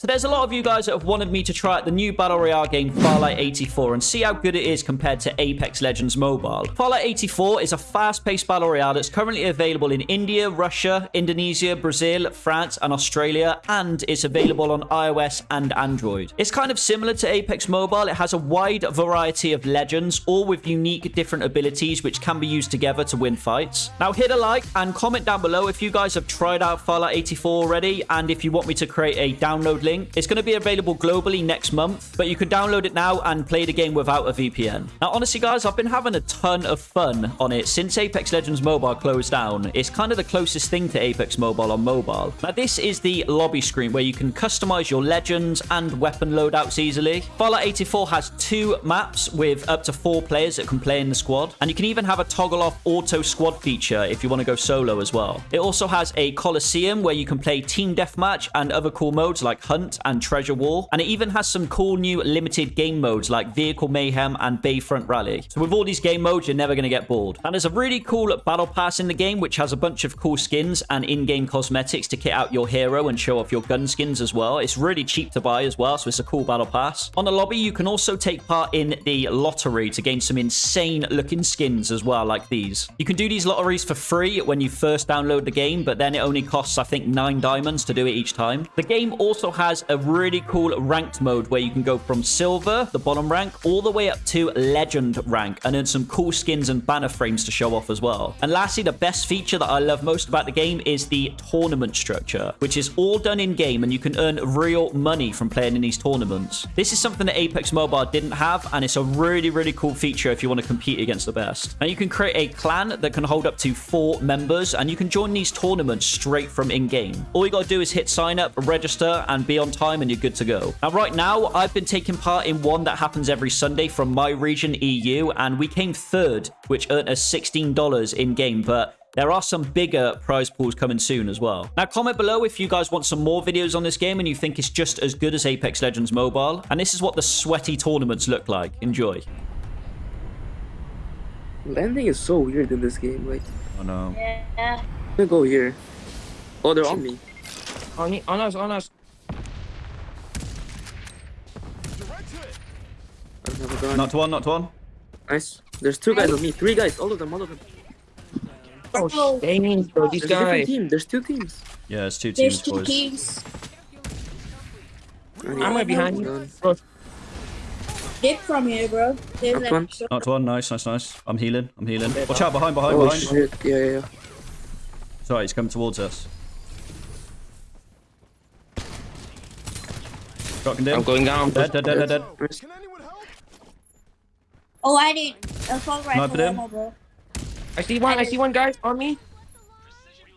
So there's a lot of you guys that have wanted me to try out the new Battle Royale game Farlight 84 and see how good it is compared to Apex Legends Mobile. Farlight 84 is a fast-paced Battle Royale that's currently available in India, Russia, Indonesia, Brazil, France, and Australia, and it's available on iOS and Android. It's kind of similar to Apex Mobile. It has a wide variety of legends, all with unique different abilities which can be used together to win fights. Now hit a like and comment down below if you guys have tried out Farlight 84 already, and if you want me to create a download link. It's going to be available globally next month, but you can download it now and play the game without a VPN. Now, honestly, guys, I've been having a ton of fun on it since Apex Legends Mobile closed down. It's kind of the closest thing to Apex Mobile on mobile. Now, this is the lobby screen where you can customize your legends and weapon loadouts easily. Farlight 84 has two maps with up to four players that can play in the squad, and you can even have a toggle off auto squad feature if you want to go solo as well. It also has a Coliseum where you can play team deathmatch and other cool modes like Hunt and Treasure War. And it even has some cool new limited game modes like Vehicle Mayhem and Bayfront Rally. So with all these game modes, you're never going to get bored. And there's a really cool battle pass in the game, which has a bunch of cool skins and in-game cosmetics to kit out your hero and show off your gun skins as well. It's really cheap to buy as well, so it's a cool battle pass. On the lobby, you can also take part in the lottery to gain some insane looking skins as well, like these. You can do these lotteries for free when you first download the game, but then it only costs, I think, nine diamonds to do it each time. The game also has a really cool ranked mode where you can go from silver, the bottom rank, all the way up to legend rank and earn some cool skins and banner frames to show off as well. And lastly, the best feature that I love most about the game is the tournament structure, which is all done in game and you can earn real money from playing in these tournaments. This is something that Apex Mobile didn't have and it's a really, really cool feature if you want to compete against the best. Now you can create a clan that can hold up to four members and you can join these tournaments straight from in-game. All you got to do is hit sign up, register and be on time and you're good to go. Now, right now, I've been taking part in one that happens every Sunday from my region, EU, and we came third, which earned us $16 in-game, but there are some bigger prize pools coming soon as well. Now, comment below if you guys want some more videos on this game and you think it's just as good as Apex Legends Mobile. And this is what the sweaty tournaments look like. Enjoy. Landing is so weird in this game. Like, Oh, no. Yeah. I'm gonna go here. Oh, they're on me. On, y- on us, on us. I don't have a gun. Not to one, not one. Nice. There's two guys on me. Three guys. All of them. All of them. Oh, oh. dang, bro, these There's a different guys. team. There's two teams. Yeah, it's two teams, There's two boys. teams. I need I'm right behind you. gun. Bro, Dip from here, bro. There's Up like one. Not one. Nice, nice, nice. I'm healing. I'm healing. Watch out. Behind, behind, Oh behind. shit. Yeah, yeah, yeah. Sorry, he's coming towards us. Got him I'm going down. Dead, dead, dead, dead, dead. Nice. Oh, I need assault Sniper rifle them. ammo, bro. I see one, I see one, guys, on me.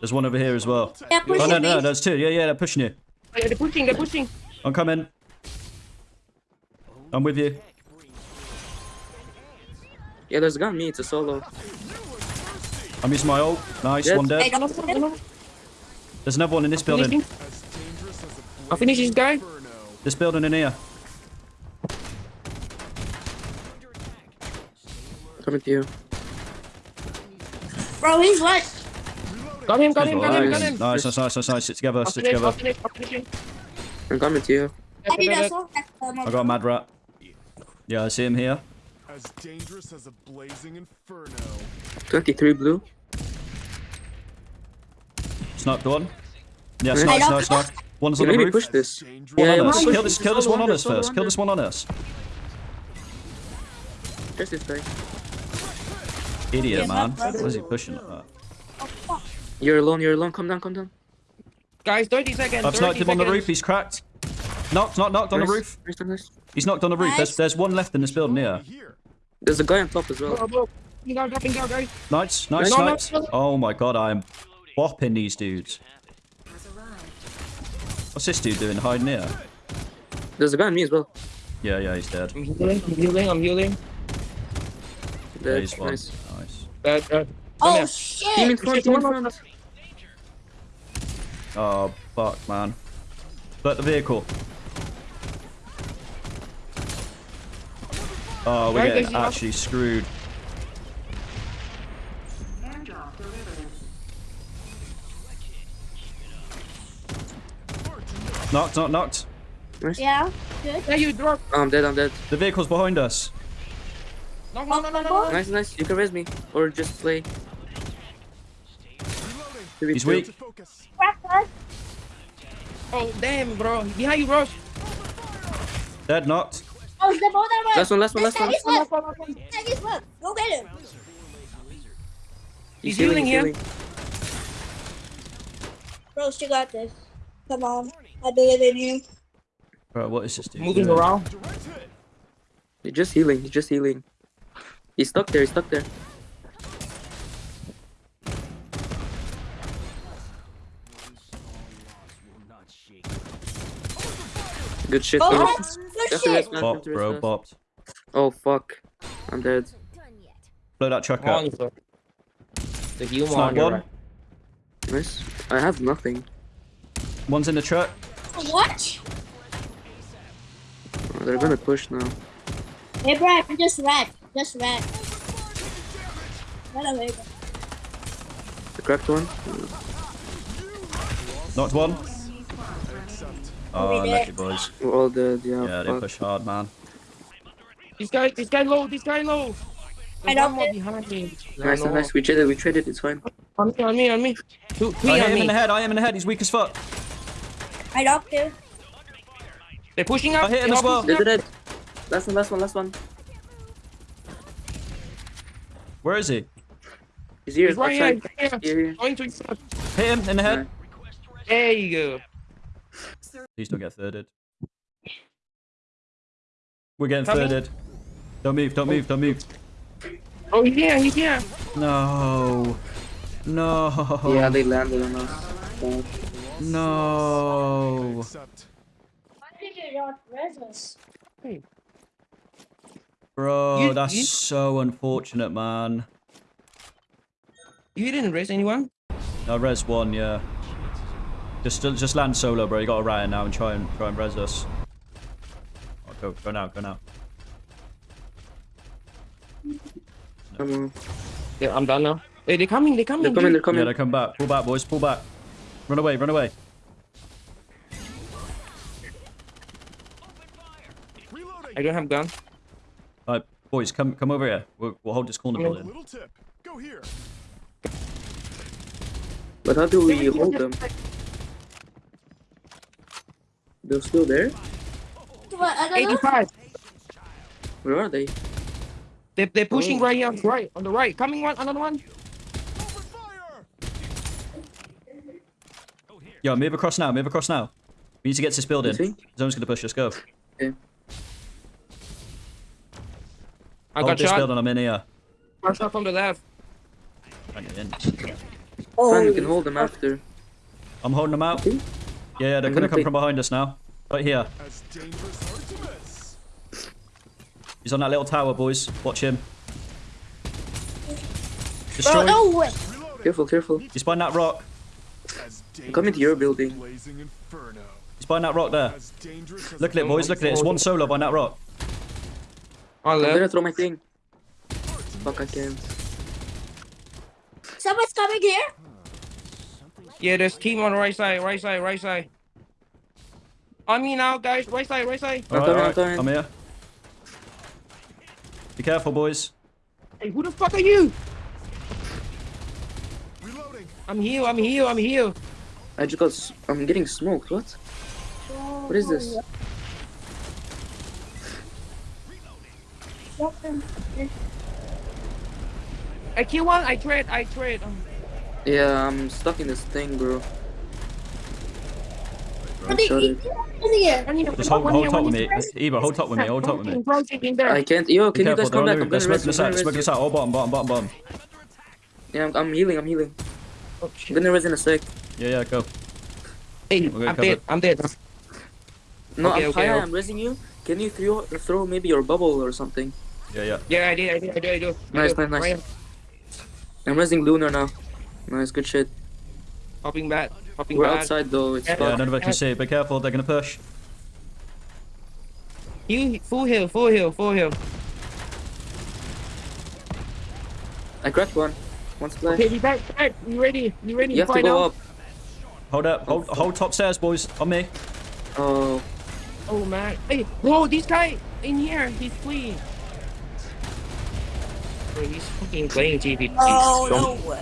There's one over here as well. Yeah, Oh, pushing no, no, me. there's two. Yeah, yeah, they're pushing you. Oh, Wait, They're pushing, they're pushing. I'm coming. I'm with you. Yeah, there's a gun on me. It's a solo. I'm using my ult. Nice, Dead. one Hey, dead. don't shoot him. There's another one in this building. Finishing. I'll finish this guy. This building in here. Coming to you. Bro, he's what? Got him, got him, got him, got him. nice, nice, nice, nice, nice. Sit together, sit together. I'll finish. I'm coming to you. I need Yeah, assault rifle ammo. I got a mad rat. Yeah, I see him here. As dangerous as a blazing inferno. 23 blue. Sniped one. Yes, Hey, nice, don't- nice, nice. One's on the maybe roof. push this. One Yeah, on us. Kill this. this, kill this one on us first. Kill this one on us. There's this guy. Idiot, Yeah, man. that's- Why is he pushing like that? Oh, fuck. You're alone. You're alone. Come down. Come down. Guys, 30 seconds. I've 30 sniped him on the roof. He's cracked. Knocked, knocked, knocked on the Nice. roof. Nice, nice. He's knocked on the roof. There's, there's one left in this building here. Here. There's a guy on top as well. Bro, bro. Dropping down, dropping down, guys. Nice, nice, No, no, nice. no. Oh my god, I'm bopping these dudes. What's this dude doing? Hiding here? There's a guy on me as well. Yeah, yeah, he's dead. I'm healing, I'm healing, I'm healing. Yeah, he's one. Nice. Nice. Uh, uh, come Oh. Team in shit. front. Team in front. Oh, fuck, man. But the vehicle. Oh, we're getting actually screwed. Knocked, knocked, knocked. Nice. Yeah, good. Yeah, you drop. Oh, I'm dead, I'm dead. The vehicle's behind us. No, no, no, no, no. no. Nice, nice. You can res me. Or just play. He's weak. To focus. Crack us. Oh, damn, bro. Behind you, bro. Dead, knocked. Oh, the ball that Last one, last one, last one. Tag is left. Tag is left. Go get him. He's healing here. Bro, you got this. Come on. I believe in you. Bro, what is this dude? Moving around. Direct hit. He's just healing, he's just healing. He's stuck there, he's stuck there. Good shit. Oh, bro. that's good That's the rest, shit. Bop, bro, rest. bopped. Oh fuck. I'm dead. Blow that truck up. The humor Snipe on your one. right. Nice. I have nothing. One's in the truck. What? Oh, they're gonna push now. Hey, bro, I just red. Just red. Run away. The cracked one. Knocked one. Oh, we lucky did. boys. We're all dead, yeah. Uh, yeah, they push hard, man. This guy, this guy low, this guy low. I There's don't one more behind me. Nice, No, no. nice. We traded, we traded, it's fine. On me, on me, on me. Two, three I hit on him in me. the head. I am in the head. He's weak as fuck. I knocked him. They're pushing up. I hit him They're as well. pushing Dead, dead. Last one, last one, last one. Where is he? He's here, He's right here. outside. Here, Here, here. To. Hit him in the head. There you go. Please don't get thirded. We're getting Coming. thirded. Don't move. Don't move. Don't move. Oh, he's here, he's here. No. No. Yeah, they landed on us. Fuck. No. Accept. Why you not res us? Bro, You- that's you- so unfortunate, man. You didn't raise anyone? No, res one, yeah. Just just land solo, bro. You got to riot now and try and try and res us. Oh, go go now, go now. Um, come on. Yeah, I'm done now. Hey, they're coming, they're coming. They're coming, they're coming. Yeah, they come back. Pull back, boys. Pull back. Run away. Run away. I don't have gun. All right, boys, come come over here. We'll, we'll hold this corner Come building. Little tip. Go here. But how do we hold them? They're still there? What? I don't know. 85. Where are they? They, they're oh. pushing Oh. right here on the right, on the right. Coming one, another one. Open. Yo, move across now. Move across now. We need to get to this building. see? Zone's gonna push. Let's go. Okay. I Hold got this shot. building. I'm in here. Got shot from the left. Bang it in. Oh, Fine, we can hold them after. I'm holding them out. Yeah, yeah, they're I'm gonna gonna come take- from behind us now. Right here. As dangerous hard to miss. He's on that little tower, boys. Watch him. bro, Destroy. no way. Reloading. Careful, careful. He's behind that rock. As coming to your dangerous as a building. Blazing inferno. He's behind that rock there. As dangerous as Look at it, boys. Look at it. It's one solo behind that rock. On I'm gonna throw my thing. Fuck, I can't. Someone's coming here. Yeah, there's team on the right side, right side, right side. On me now, guys. Right side, right side. All right, coming, all I'm right. coming. I'm here. Be careful, boys. Hey, who the fuck are you? Reloading. I'm here, I'm here, I'm here. I just got. I'm getting smoked. What? What is this? I kill one, I trade, I trade. Um, Yeah, I'm stuck in this thing, bro. What are Shot you it. here? one here, Just hold, here, hold top one with me. Eva, hold top with me. Hold top with me. Rotating, rotating there. I can't. Yo, can you guys come back? on I'm the- gonna They're res smoking this out. gonna Smoking res this out. Oh, bottom, bottom, bottom, bottom. Yeah, I'm, I'm healing. I'm healing. Oh, I'm gonna res in a sec. Yeah, yeah, go. Hey, I'm dead, I'm dead. No, Okay, I'm okay, Paya. I'm resing you. Can you throw throw maybe your bubble or something? Yeah, yeah. Yeah, I did, I did, I did, I did. I Nice, did. nice, nice. Right, I'm resing Lunar now. Nice, good shit. Hopping back, hopping We're back. outside though. It's Yeah, Yeah, fucked. none of us can see. Be careful. They're gonna push. You, full heal, full heal, full heal. I cracked one. One splash. Okay, we back, back. You ready? You ready? you have to go now? up. Hold up. Hold, oh. hold top stairs, boys. On me. Oh, Oh, man. Hey, whoa! this guy in here, he's fleeing. He's fucking playing GP. Oh Don't- no.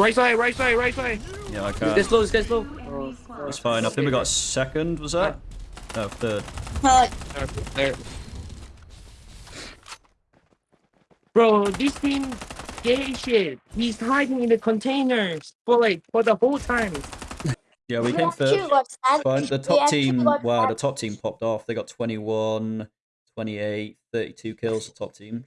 Right side, right side, right side. Yeah, I This can. guy's low, this low. Oh, That's fine. I think we got second, was that? No, third. Uh, there. Bro, this team gay shit. He's hiding in the containers for like for the whole time. Yeah, we came third. Fine. The top team, wow, the top team popped off. They got 21, 28, 32 kills, the top team.